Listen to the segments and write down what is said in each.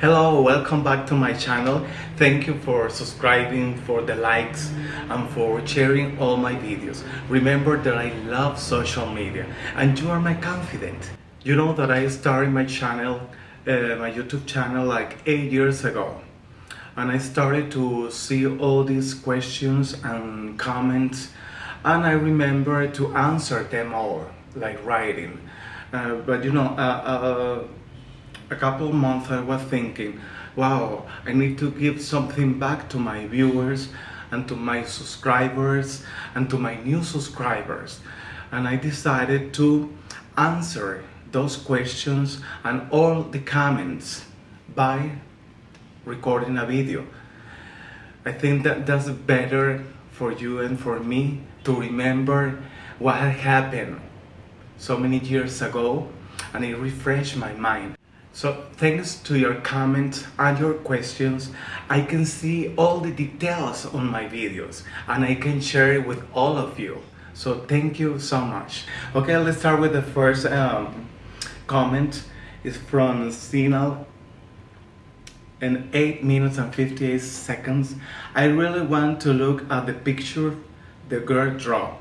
Hello, welcome back to my channel. Thank you for subscribing, for the likes, and for sharing all my videos. Remember that I love social media and you are my confidant. You know that I started my channel, uh, my YouTube channel like 8 years ago. And I started to see all these questions and comments and I remember to answer them all, like writing. Uh, but you know, uh, uh a couple months I was thinking, wow, I need to give something back to my viewers and to my subscribers and to my new subscribers. And I decided to answer those questions and all the comments by recording a video. I think that that's better for you and for me to remember what had happened so many years ago and it refreshed my mind. So thanks to your comments and your questions, I can see all the details on my videos and I can share it with all of you. So thank you so much. Okay, let's start with the first um, comment. It's from Sinal in 8 minutes and 58 seconds. I really want to look at the picture the girl draw.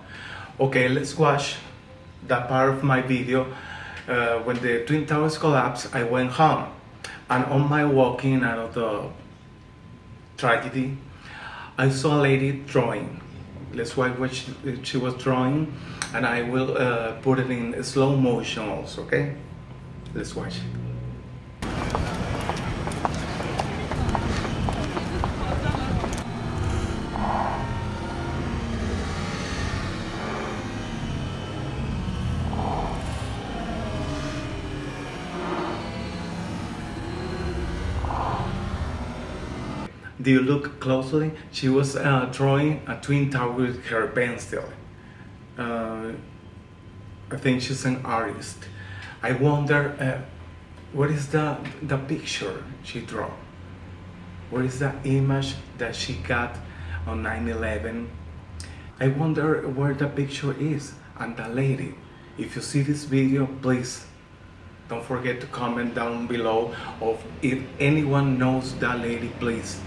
Okay, let's watch that part of my video uh, when the Twin Towers collapsed, I went home. And on my walking out of the tragedy, I saw a lady drawing. Let's watch what she, she was drawing, and I will uh, put it in slow motion also, okay? Let's watch. Do you look closely? She was uh, drawing a twin tower with her pencil. Uh, I think she's an artist. I wonder uh, what is the, the picture she drew? What is the image that she got on 9-11? I wonder where the picture is and the lady. If you see this video, please don't forget to comment down below of if anyone knows that lady, please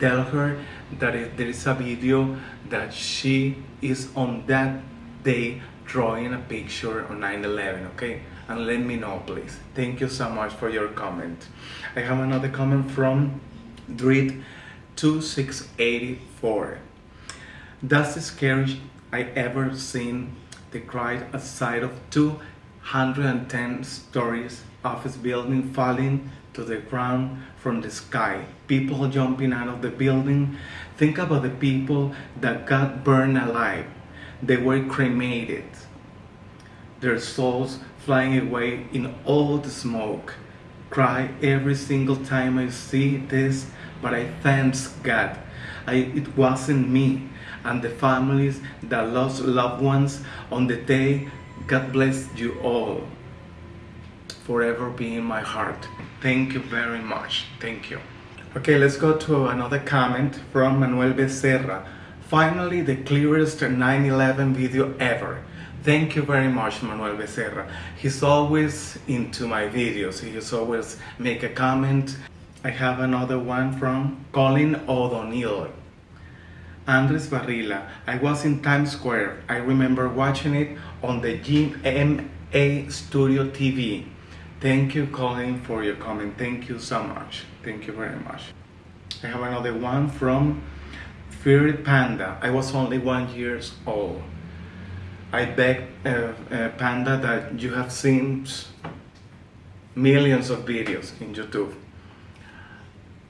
tell her that there is a video that she is on that day drawing a picture on 9-11 okay? And let me know please. Thank you so much for your comment. I have another comment from Dread 2684 that's the scariest i ever seen the cried aside of 210 stories office building falling to the ground from the sky. People jumping out of the building. Think about the people that got burned alive. They were cremated. Their souls flying away in all the smoke. Cry every single time I see this, but I thank God. I, it wasn't me and the families that lost loved ones on the day. God bless you all forever be in my heart. Thank you very much. Thank you. Okay, let's go to another comment from Manuel Becerra. Finally, the clearest 9-11 video ever. Thank you very much, Manuel Becerra. He's always into my videos. He's always make a comment. I have another one from Colin O'Donnell. Andres Barrila. I was in Times Square. I remember watching it on the GMA Studio TV. Thank you, Colin, for your comment. Thank you so much. Thank you very much. I have another one from Feared Panda. I was only one years old. I beg uh, uh, Panda that you have seen millions of videos in YouTube.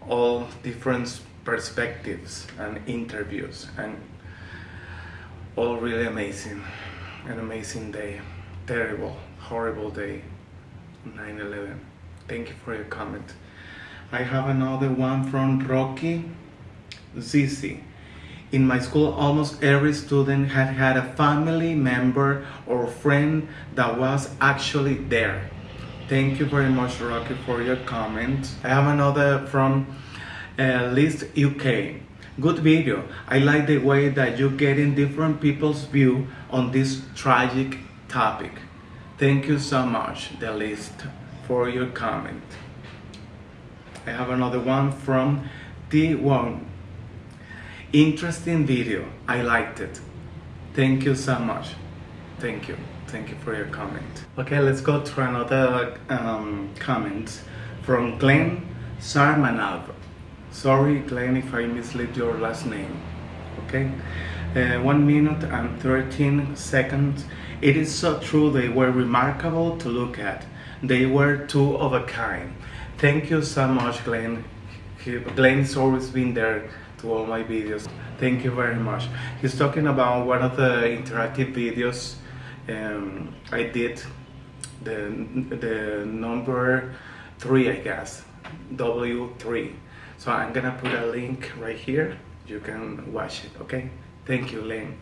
All different perspectives and interviews and all really amazing. An amazing day. Terrible, horrible day. 9-11. Thank you for your comment. I have another one from Rocky Zizi. In my school, almost every student had had a family member or friend that was actually there. Thank you very much, Rocky, for your comment. I have another from uh, List UK. Good video. I like the way that you get in different people's view on this tragic topic. Thank you so much, the list, for your comment. I have another one from D1. Interesting video. I liked it. Thank you so much. Thank you. Thank you for your comment. Okay, let's go to another um, comment from Glenn Sarmanov. Sorry, Glenn, if I mislead your last name. Okay, uh, one minute and 13 seconds. It is so true. They were remarkable to look at. They were two of a kind. Thank you so much, Glenn. Glenn's always been there to all my videos. Thank you very much. He's talking about one of the interactive videos um, I did, the, the number three, I guess, W3. So I'm gonna put a link right here. You can watch it, okay? Thank you, Lynn.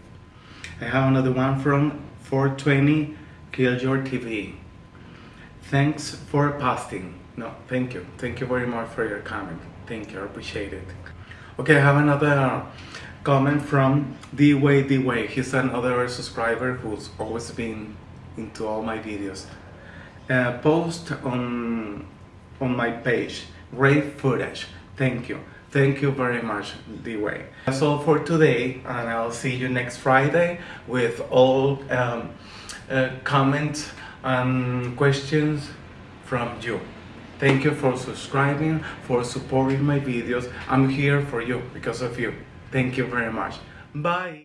I have another one from 420 Kill Your TV. Thanks for posting. No, thank you. Thank you very much for your comment. Thank you, I appreciate it. Okay, I have another comment from D Way D Way. He's another subscriber who's always been into all my videos. Uh, post on on my page. Great footage. Thank you. Thank you very much, D Way. That's all for today, and I'll see you next Friday with all um, uh, comments and questions from you. Thank you for subscribing, for supporting my videos. I'm here for you because of you. Thank you very much. Bye.